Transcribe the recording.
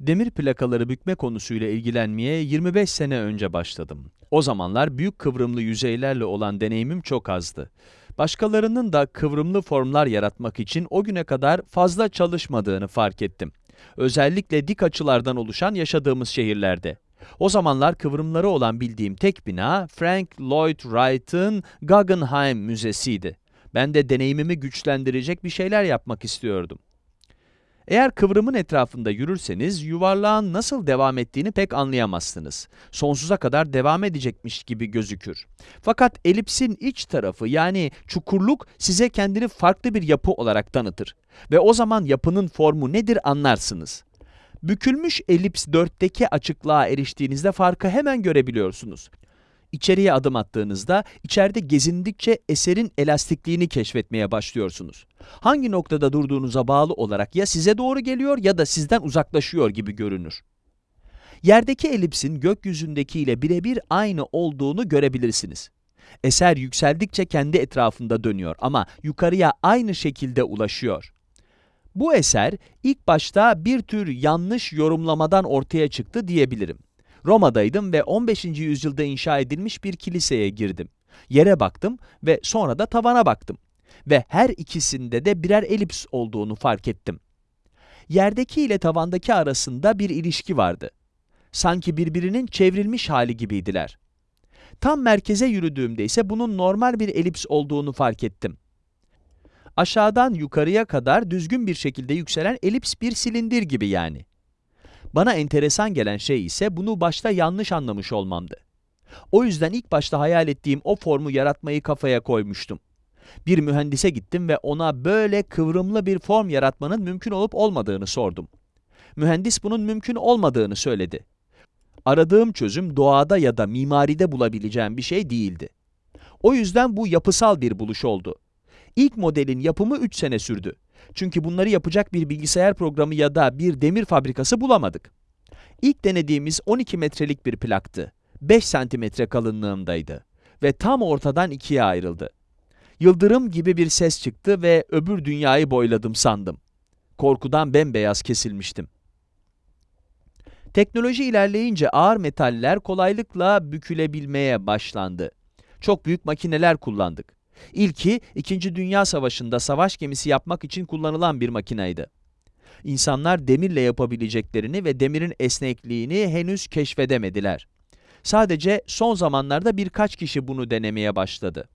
Demir plakaları bükme konusuyla ilgilenmeye 25 sene önce başladım. O zamanlar büyük kıvrımlı yüzeylerle olan deneyimim çok azdı. Başkalarının da kıvrımlı formlar yaratmak için o güne kadar fazla çalışmadığını fark ettim. Özellikle dik açılardan oluşan yaşadığımız şehirlerde. O zamanlar kıvrımları olan bildiğim tek bina Frank Lloyd Wright'ın Guggenheim Müzesi'ydi. Ben de deneyimimi güçlendirecek bir şeyler yapmak istiyordum. Eğer kıvrımın etrafında yürürseniz yuvarlağın nasıl devam ettiğini pek anlayamazsınız. Sonsuza kadar devam edecekmiş gibi gözükür. Fakat elipsin iç tarafı yani çukurluk size kendini farklı bir yapı olarak tanıtır. Ve o zaman yapının formu nedir anlarsınız. Bükülmüş elips 4'teki açıklığa eriştiğinizde farkı hemen görebiliyorsunuz. İçeriye adım attığınızda, içeride gezindikçe eserin elastikliğini keşfetmeye başlıyorsunuz. Hangi noktada durduğunuza bağlı olarak ya size doğru geliyor ya da sizden uzaklaşıyor gibi görünür. Yerdeki elipsin gökyüzündekiyle birebir aynı olduğunu görebilirsiniz. Eser yükseldikçe kendi etrafında dönüyor ama yukarıya aynı şekilde ulaşıyor. Bu eser ilk başta bir tür yanlış yorumlamadan ortaya çıktı diyebilirim. Roma'daydım ve 15. yüzyılda inşa edilmiş bir kiliseye girdim. Yere baktım ve sonra da tavana baktım. Ve her ikisinde de birer elips olduğunu fark ettim. Yerdeki ile tavandaki arasında bir ilişki vardı. Sanki birbirinin çevrilmiş hali gibiydiler. Tam merkeze yürüdüğümde ise bunun normal bir elips olduğunu fark ettim. Aşağıdan yukarıya kadar düzgün bir şekilde yükselen elips bir silindir gibi yani. Bana enteresan gelen şey ise bunu başta yanlış anlamış olmamdı. O yüzden ilk başta hayal ettiğim o formu yaratmayı kafaya koymuştum. Bir mühendise gittim ve ona böyle kıvrımlı bir form yaratmanın mümkün olup olmadığını sordum. Mühendis bunun mümkün olmadığını söyledi. Aradığım çözüm doğada ya da mimaride bulabileceğim bir şey değildi. O yüzden bu yapısal bir buluş oldu. İlk modelin yapımı 3 sene sürdü. Çünkü bunları yapacak bir bilgisayar programı ya da bir demir fabrikası bulamadık. İlk denediğimiz 12 metrelik bir plaktı. 5 santimetre kalınlığındaydı ve tam ortadan ikiye ayrıldı. Yıldırım gibi bir ses çıktı ve öbür dünyayı boyladım sandım. Korkudan bembeyaz kesilmiştim. Teknoloji ilerleyince ağır metaller kolaylıkla bükülebilmeye başlandı. Çok büyük makineler kullandık. İlki, İkinci Dünya Savaşı'nda savaş gemisi yapmak için kullanılan bir makineydi. İnsanlar demirle yapabileceklerini ve demirin esnekliğini henüz keşfedemediler. Sadece son zamanlarda birkaç kişi bunu denemeye başladı.